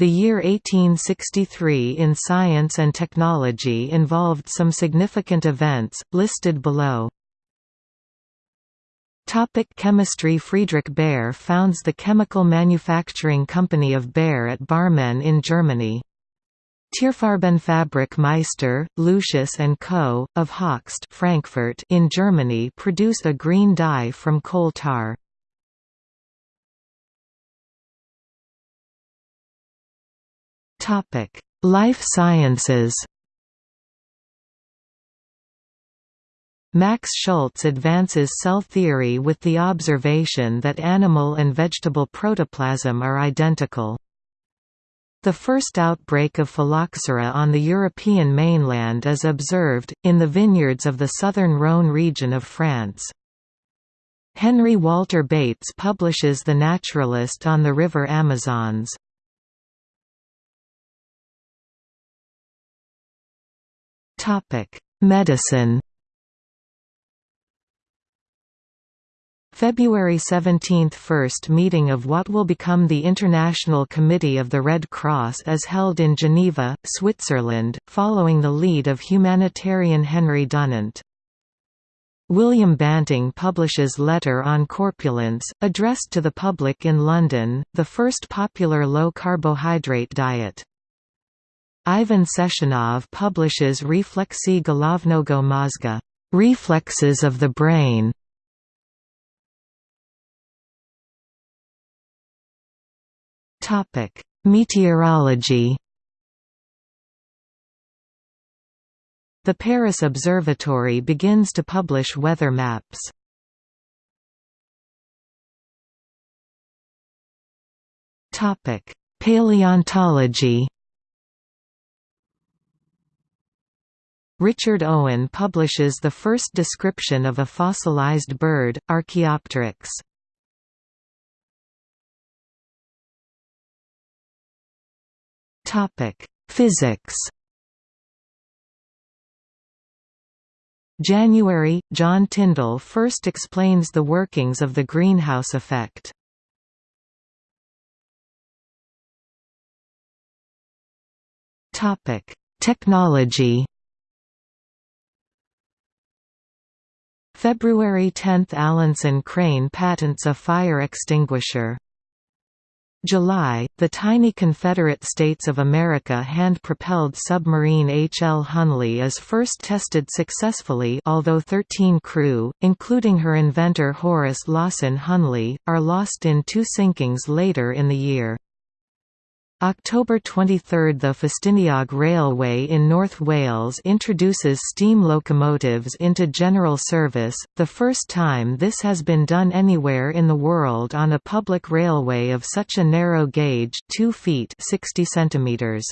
The year 1863 in science and technology involved some significant events, listed below. Topic chemistry Friedrich Bayer founds the chemical manufacturing company of Bayer at Barmen in Germany. Tierfarbenfabrik Meister, Lucius & Co., of Hochst Frankfurt in Germany produce a green dye from coal tar. Topic: Life sciences. Max Schultze advances cell theory with the observation that animal and vegetable protoplasm are identical. The first outbreak of phylloxera on the European mainland is observed, in the vineyards of the southern Rhône region of France. Henry Walter Bates publishes The Naturalist on the River Amazons. Medicine. February 17 – First meeting of what will become the International Committee of the Red Cross is held in Geneva, Switzerland, following the lead of humanitarian Henry Dunant. William Banting publishes Letter on Corpulence, addressed to the public in London, the first popular low-carbohydrate diet. Ivan Sechenov publishes Reflexy Golovnogo mozga, reflexes of the brain. Meteorology. The Paris Observatory begins to publish weather maps. Paleontology. Richard Owen publishes the first description of a fossilized bird, Archaeopteryx. Physics. January – John Tyndall first explains the workings of the greenhouse effect. Technology February 10 – Alanson Crane patents a fire extinguisher. July – The tiny Confederate States of America hand-propelled submarine H. L. Hunley is first tested successfully although 13 crew, including her inventor Horace Lawson Hunley, are lost in two sinkings later in the year. October 23 – The Ffestiniog Railway in North Wales introduces steam locomotives into general service, the first time this has been done anywhere in the world on a public railway of such a narrow gauge 2 feet 60 centimeters.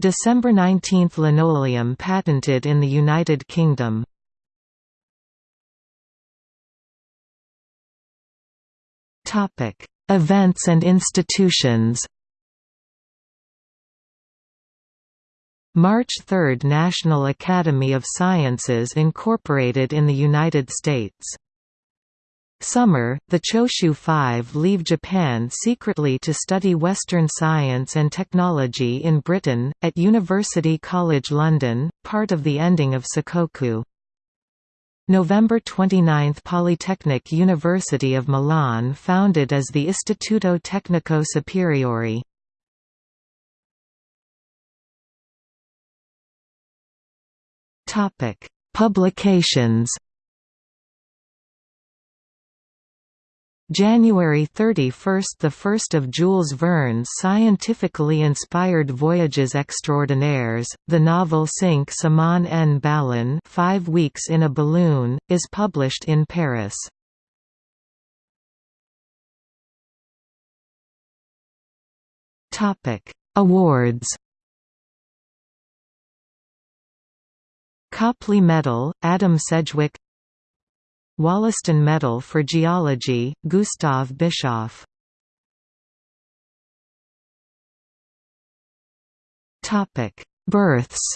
December 19 – Linoleum patented in the United Kingdom. Events and institutions March 3 – National Academy of Sciences incorporated in the United States. Summer, the Choshu Five leave Japan secretly to study Western science and technology in Britain, at University College London, part of the ending of Sakoku. November 29 – Polytechnic University of Milan founded as the Istituto Tecnico Superiore. Topic: Publications. January 31 – The first of Jules Verne's scientifically inspired voyages extraordinaires, the novel Cinq Semaines en Ballon Five Weeks in a Balloon, is published in Paris. Awards Copley Medal, Adam Sedgwick Wollaston Medal for Geology, Gustav Bischof Births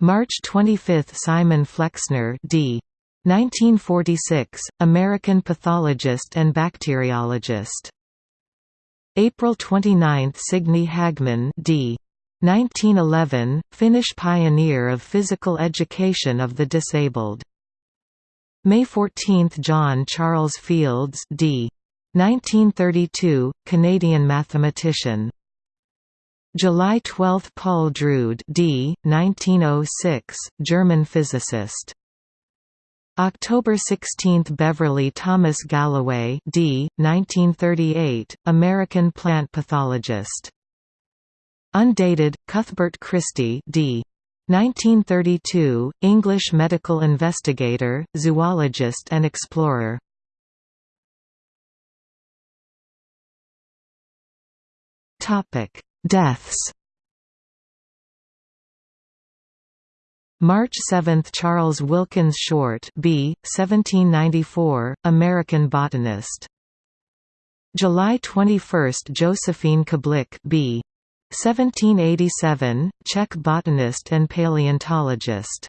March 25 – Simon Flexner d. 1946, American pathologist and bacteriologist. April 29, Signe Hagman d. 1911, Finnish pioneer of physical education of the disabled. May 14, John Charles Fields d. 1932, Canadian mathematician. July 12, Paul Drude d. 1906, German physicist. October 16 – Beverly Thomas Galloway d. 1938, American plant pathologist. Undated, Cuthbert Christy d. 1932, English medical investigator, zoologist and explorer. Deaths March 7 – Charles Wilkins Short b. 1794, American botanist. July 21 – Josephine Kablick b. 1787, Czech botanist and paleontologist.